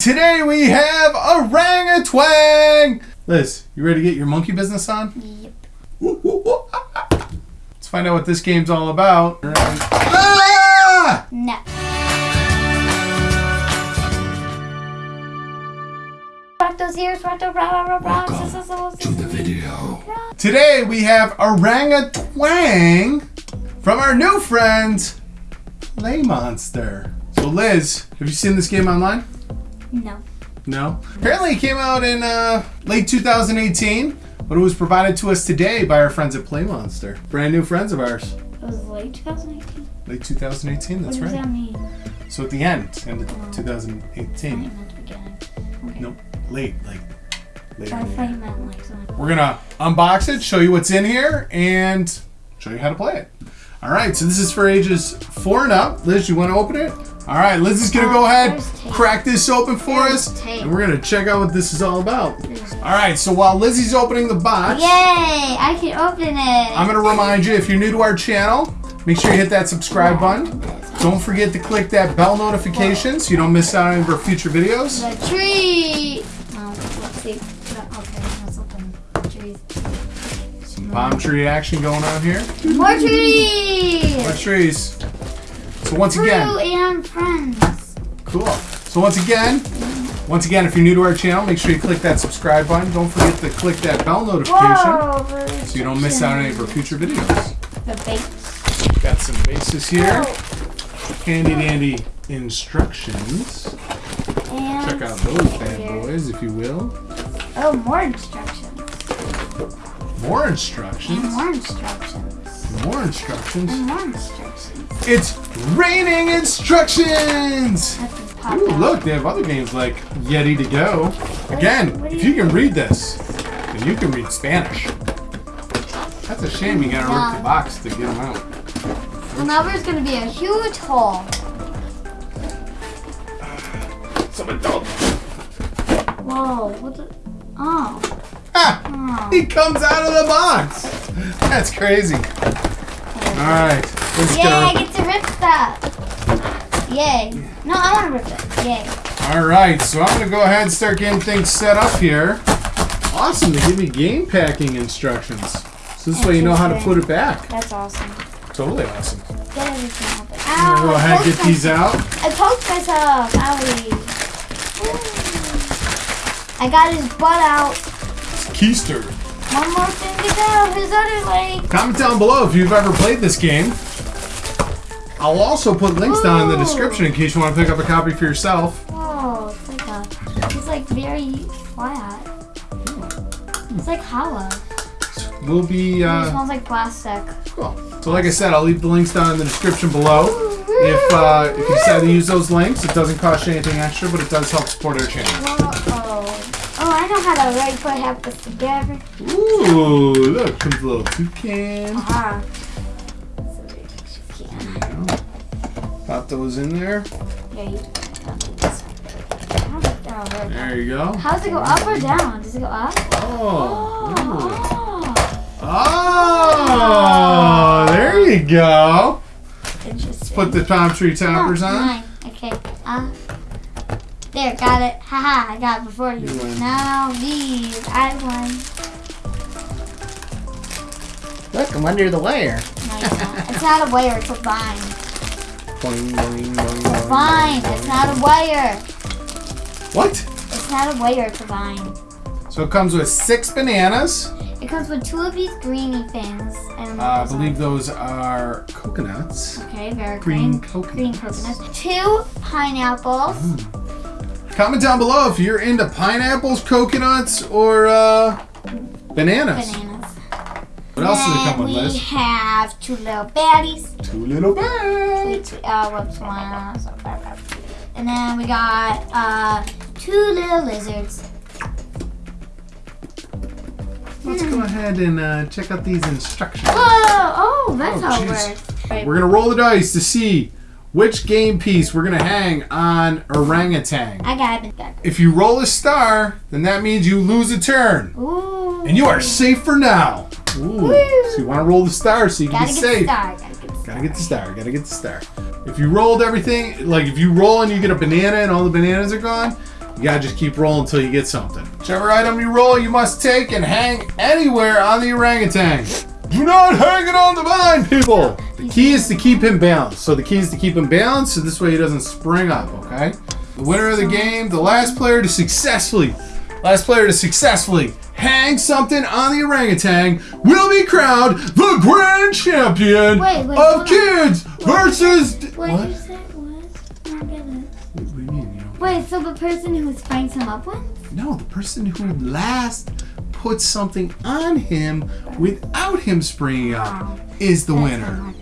Today we have Orangutwang. Liz, you ready to get your monkey business on? Yep. Let's find out what this game's all about. Ah! No. Rock those ears, rock those rock, rock, rock, rock. to the video. Today we have Orangutwang from our new friend Play Monster. So Liz, have you seen this game online? No. No. Apparently it came out in uh, late 2018, but it was provided to us today by our friends at Play Monster. Brand new friends of ours. It was late 2018. Late 2018, that's What that's does right. that mean? So at the end, end of I 2018. thought you meant the beginning. Okay. Nope, late, like later. I thought you meant like something. We're gonna unbox it, show you what's in here, and show you how to play it. All right, so this is for ages four and up. Liz, you want to open it? All right, Liz is gonna go oh, ahead, crack this open for us, and we're gonna check out what this is all about. All right, so while Lizzie's opening the box, Yay! I can open it. I'm gonna remind you if you're new to our channel, make sure you hit that subscribe button. Don't forget to click that bell notification so you don't miss out on any of our future videos. The tree. Oh, let's see. Okay, let's open trees. Palm tree action going on here. More trees. More trees. So once Fruit again, and friends. Cool. So once again, once again, if you're new to our channel, make sure you click that subscribe button. Don't forget to click that bell notification Whoa! so you don't miss out on any of our future videos. The base. Got some bases here. Handy dandy instructions. And Check out those bad boys, if you will. Oh, more instructions. More And instructions. more instructions. More instructions. And more instructions. It's raining instructions. That's just pop Ooh, out. look, they have other games like Yeti Set Go. Again, What if you- you can read this, then you can read Spanish. That's a shame you gotta rip the box to get them out. Well, now there's gonna be a huge hole. Some adult. Whoa! What the? Ha! He comes out of the box. That's crazy. All right, let's Yay! I get to rip stuff. Yay! No, I want to rip it. Yay! All right, so I'm gonna go ahead and start getting things set up here. Awesome, they give me game packing instructions. So this way you know how to put it back. That's awesome. Totally awesome. Get everything open. I'm gonna Ow! go ahead and get poked these out. I poked myself. Owie. I got his butt out. It's Keister. One more thing to go. His other leg. Comment down below if you've ever played this game. I'll also put links down in the description in case you want to pick up a copy for yourself. Whoa! It's like a. It's like very flat. It's like hollow. We'll be it uh, smells like plastic. cool. So like I said, I'll leave the links down in the description below. If uh, if you decide to use those links, it doesn't cost you anything extra, but it does help support our channel. Whoa! Oh, I know how to right put half this together. Ooh, look, comes a little toucan. So you. Pop those in there. Yeah, you. don't do this. How's it down? There. There you go. How does it go up or down? Does it go up? Oh. Ooh. Oh. Oh, there you go. Interesting. Put the palm tree toppers on. mine. Okay. Uh, there, got it. Haha, I got it before you. You win. Now these, I won. Look, I'm under the wire. No, it's not a wire, it's a vine. Boing, boing, boing, A vine, boing, it's not a wire. What? It's not a wire, it's a vine. So it comes with six bananas. It comes with two of these greeny things. And Uh, I believe one. those are coconuts. Okay, very green green. coconuts. Green coconuts. Two pineapples. Comment down below if you're into pineapples, coconuts, or uh, bananas. Bananas. What else does it Then come with, we Liz? have two little baddies. Two little bags. Wait, two, uh, whoops, one. so- And then we got uh, two little lizards. Let's go ahead and uh, check out these instructions. Whoa! Oh, that's Oh, how it works. Right. We're gonna roll the dice to see which game piece we're gonna hang on orangutan. I got it. If you roll a star, then that means you lose a turn. Ooh. And you are safe for now. Ooh. So you want to roll the star so you can Gotta be safe. Gotta get the star. Gotta get the star. Gotta get the star. If you rolled everything, like if you roll and you get a banana and all the bananas are gone, You gotta just keep rolling until you get something. Whichever item you roll, you must take and hang anywhere on the orangutan. Do not hang it on the vine, people! The key is to keep him balanced. So the key is to keep him balanced so this way he doesn't spring up, okay? The winner of the game, the last player to successfully, last player to successfully hang something on the orangutan will be crowned the grand champion Wait, wait, of on. kids versus. What, What? you say was? Don't get it. What do you mean? You don't- Wait, so the person who springs him up wins? No, the person who last puts something on him without him springing up is the winner.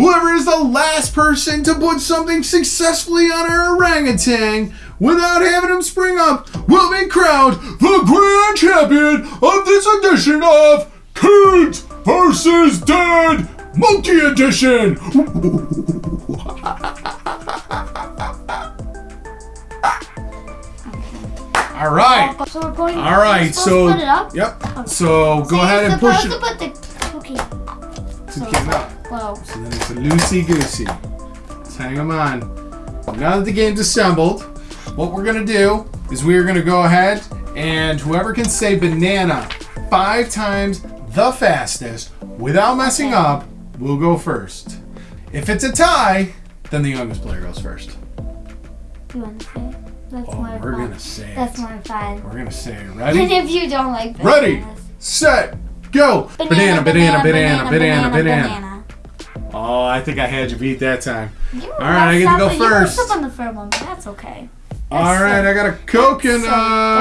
Whoever is the last person to put something successfully on our orangutan without having him spring up will be crowned the grand champion of this edition of Kids vs. Dead Monkey Edition. All right. So we're going. All right, so to put it up. yep. So go So ahead and push it. to put the. Okay. up. Whoa. So then it's a loosey goosey. Let's hang them on. Now that the game's assembled, what we're gonna do is we are gonna go ahead and whoever can say banana five times the fastest without messing up will go first. If it's a tie, then the youngest player goes first. You want to say? it? That's Oh, more we're fun. gonna say That's it. more fun. We're gonna say it. And Ready? if you don't like bananas. Ready? Set. Go. Banana, banana, banana, banana, banana. banana. Oh, I think I had you beat that time. You All right, I get to go up- you first. up on the first one, but that's okay. All That's right, so- I got a coconut.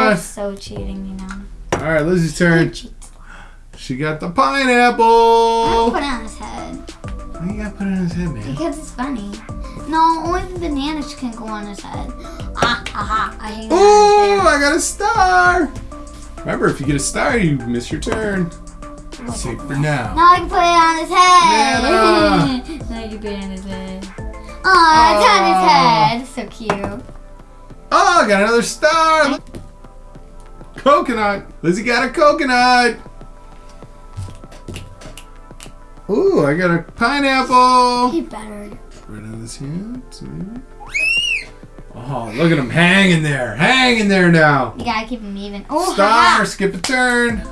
that's so cheating, you know. All right, Lizzie's turn. She got the pineapple! I'll put it on his head Why you gotta put it on his head, man? because it's funny. No, only the bananas can go on his head. Ah, aha! I hate Ooh. I got a star. Remember, if you get a star, you miss your turn. Safe for now. Now I can put it on his head. now you can put it on his head. Oh, it's on his head. So cute. Oh, I got another star. Coconut. Lizzie got a coconut. Ooh, I got a pineapple. He better. Right on his hands. Oh, look at him hanging there. Hanging there now. You gotta keep him even. Oh, Star, haha. skip a turn.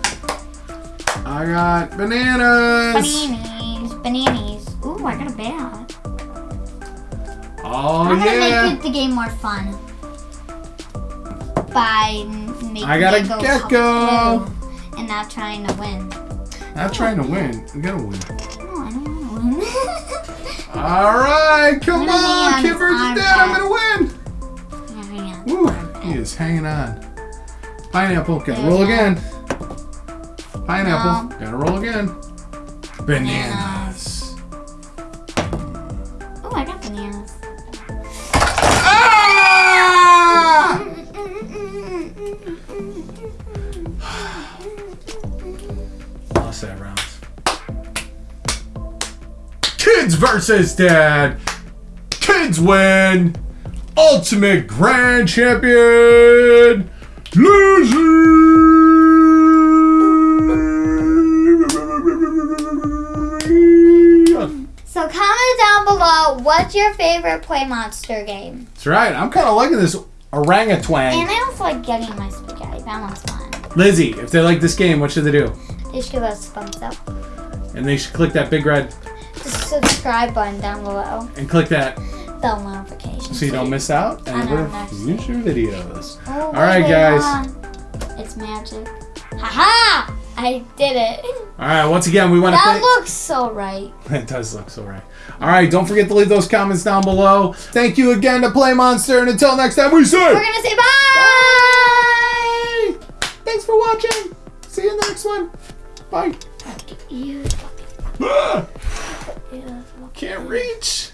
I got bananas. Bananas, bananas. Ooh, I got a bat. Oh I'm gonna make it the game more fun by making I got a gecko. and not trying to win. Not trying to win. We gotta win. No, I don't want to win. All right, come I'm on, on Kid his versus arm Dad. I'm gonna win. Yeah. Woo, he is hanging on. Pineapple, gotta roll again. Pineapple, No. gotta roll again. Bananas. Oh, I got bananas. Ah! Lost that round. Kids versus Dad. Kids win. Ultimate Grand Champion. Lizzie. So comment down below what's your favorite Play Monster game. That's right. I'm kind of liking this Orangutwang. And I also like Yeti in My Spaghetti. That one's fun. Lizzie, if they like this game, what should they do? They should give us a thumbs up. And they should click that big red The subscribe button down below. and click that Bell notification. so you don't miss out On our future videos. Oh, All right, guys. on. It's magic. Haha! I did it. All right, once again, we want to That looks so right. It does look so right. All right, don't forget to leave those comments down below. Thank you again to Play Monster, and until next time, we say We're gonna say bye. Bye. Thanks for watching. See you in the next one. Bye. You Ah, can't reach.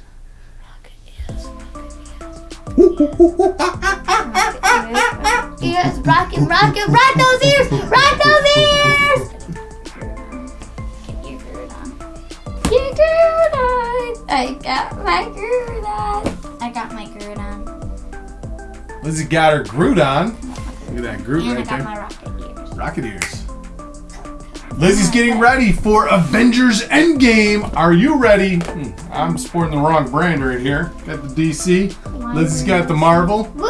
ears, rock and rock and rock those ears, got her Groot on. Look at that Groot And I right got there. my rocket ears. Rocket ears. Lizzie's getting ready for Avengers Endgame. Are you ready? Hmm, I'm sporting the wrong brand right here. Got the DC. Lizzie's got the Marvel. Woo!